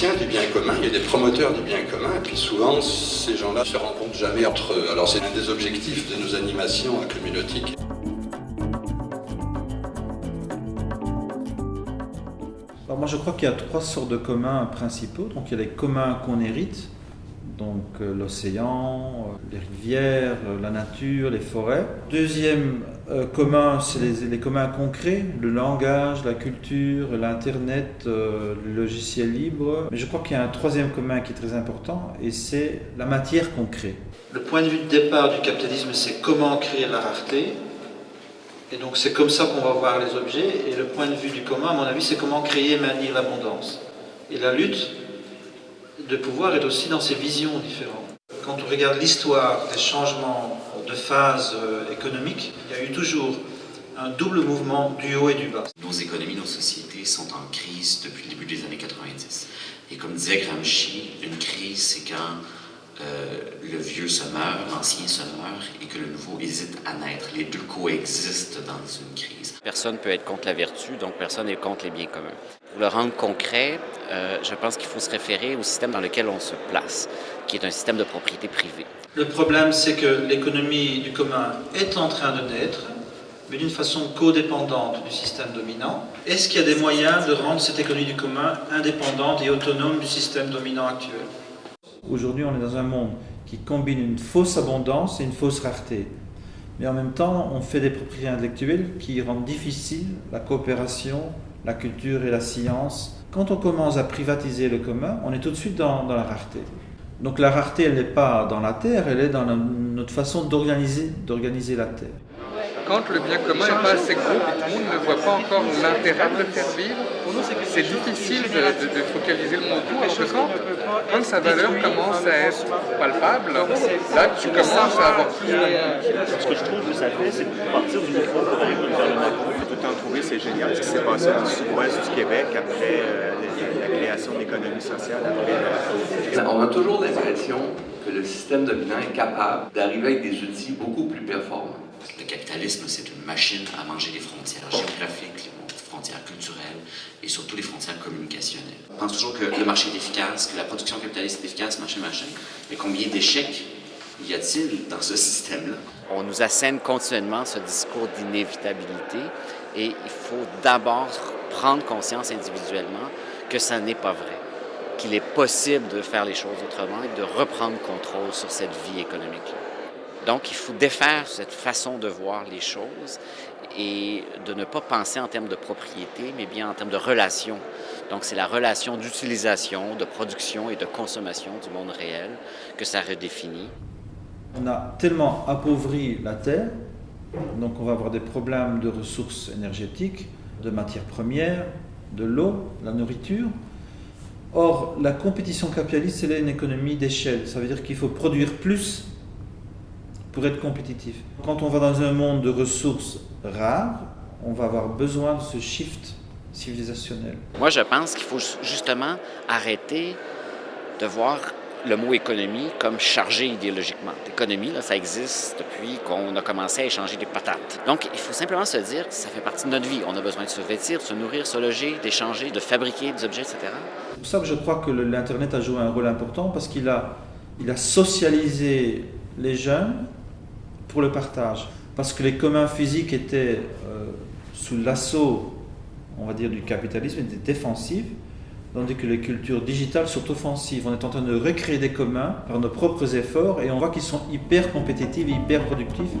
théoriciens du bien commun, il y a des promoteurs du bien commun, et puis souvent, ces gens-là se rencontrent jamais entre eux. Alors c'est un des objectifs de nos animations communautiques. Alors moi je crois qu'il y a trois sortes de communs principaux. Donc il y a les communs qu'on hérite, donc euh, l'océan, euh, les rivières, euh, la nature, les forêts. Deuxième commun, c'est les, communs concrets, le langage, la culture, l'Internet, le logiciel libre. Mais je crois qu'il y a un troisième commun qui est très important, et c'est la matière concrète. Le point de vue de départ du capitalisme, c'est comment créer la rareté, et donc c'est comme ça qu'on va voir les objets. Et le point de vue du commun, à mon avis, c'est comment créer et maintenir l'abondance. Et la lutte de pouvoir est aussi dans ses visions différentes. Quand on regarde l'histoire des changements de phase euh, économique, il y a eu toujours un double mouvement du haut et du bas. Nos économies, nos sociétés sont en crise depuis le début des années 90. Et comme disait Gramsci, une crise, c'est quand euh, le vieux se meurt, l'ancien se meurt et que le nouveau hésite à naître. Les deux coexistent dans une crise. Personne ne peut être contre la vertu, donc personne n'est contre les biens communs. Pour le rendre concret, euh, je pense qu'il faut se référer au système dans lequel on se place, qui est un système de propriété privée. Le problème, c'est que l'économie du commun est en train de naître, mais d'une façon codépendante du système dominant. Est-ce qu'il y a des moyens de rendre cette économie du commun indépendante et autonome du système dominant actuel? Aujourd'hui, on est dans un monde qui combine une fausse abondance et une fausse rareté. Mais en même temps, on fait des propriétés intellectuelles qui rendent difficile la coopération, la culture et la science. Quand on commence à privatiser le commun, on est tout de suite dans, la rareté. Donc la rareté, elle n'est pas dans la terre, elle est dans notre façon d'organiser la terre quand le bien commun n'est pas assez gros et tout le monde ne voit pas encore l'intérêt de le faire vivre, c'est difficile de, focaliser le mot autour. Alors que quand, sa valeur commence à être palpable, là tu commences à avoir plus de Ce que je trouve que ça fait, c'est partir du micro pour aller vers le macro. Tout temps trouvé, c'est génial. Passé le sud-ouest du Québec après euh, la, création de l'économie sociale. Après, On a toujours l'impression que le système dominant est capable d'arriver avec des outils beaucoup plus performants. Le capitalisme, c'est une machine à manger les frontières géographiques, les frontières culturelles et surtout les frontières communicationnelles. On pense toujours que le marché est efficace, que la production capitaliste est efficace, machin, machin. Mais combien d'échecs y a-t-il dans ce système-là? On nous assène continuellement ce discours d'inévitabilité et il faut d'abord prendre conscience individuellement que ça n'est pas vrai, qu'il est possible de faire les choses autrement et de reprendre contrôle sur cette vie économique-là. Donc, il faut défaire cette façon de voir les choses et de ne pas penser en termes de propriété, mais bien en termes de relation. Donc, c'est la relation d'utilisation, de production et de consommation du monde réel que ça redéfinit. On a tellement appauvri la Terre, donc on va avoir des problèmes de ressources énergétiques, de matières premières, de l'eau, la nourriture. Or, la compétition capitaliste, c'est une économie d'échelle. Ça veut dire qu'il faut produire plus pour être compétitif. Quand on va dans un monde de ressources rares, on va avoir besoin de ce shift civilisationnel. Moi, je pense qu'il faut justement arrêter de voir le mot économie comme chargé idéologiquement. L'économie, ça existe depuis qu'on a commencé à échanger des patates. Donc, il faut simplement se dire que ça fait partie de notre vie. On a besoin de se vêtir, de se nourrir, de se loger, d'échanger, de fabriquer des objets, etc. C'est pour ça que je crois que l'Internet a joué un rôle important parce qu'il a, socialisé les jeunes pour le partage. Parce que les communs physiques étaient euh, sous l'assaut, on va dire, du capitalisme, étaient défensifs, tandis que les cultures digitales sont offensives. On est en train de recréer des communs par nos propres efforts et on voit qu'ils sont hyper compétitifs et hyper productifs.